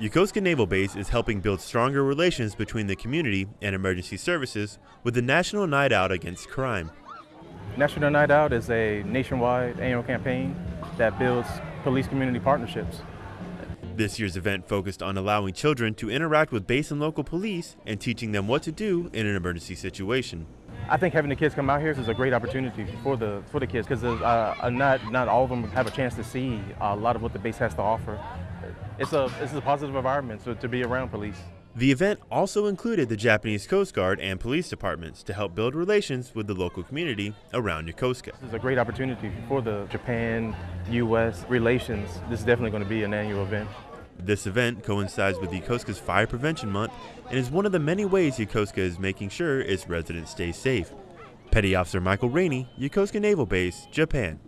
Yokosuka Naval Base is helping build stronger relations between the community and emergency services with the National Night Out Against Crime. National Night Out is a nationwide annual campaign that builds police community partnerships. This year's event focused on allowing children to interact with base and local police and teaching them what to do in an emergency situation. I think having the kids come out here is a great opportunity for the for the kids because uh, not not all of them have a chance to see a lot of what the base has to offer it's a it's a positive environment so, to be around police. The event also included the Japanese Coast Guard and police departments to help build relations with the local community around Yokosuka. This is a great opportunity for the Japan-U.S. relations. This is definitely going to be an annual event. This event coincides with Yokosuka's Fire Prevention Month and is one of the many ways Yokosuka is making sure its residents stay safe. Petty Officer Michael Rainey, Yokosuka Naval Base, Japan.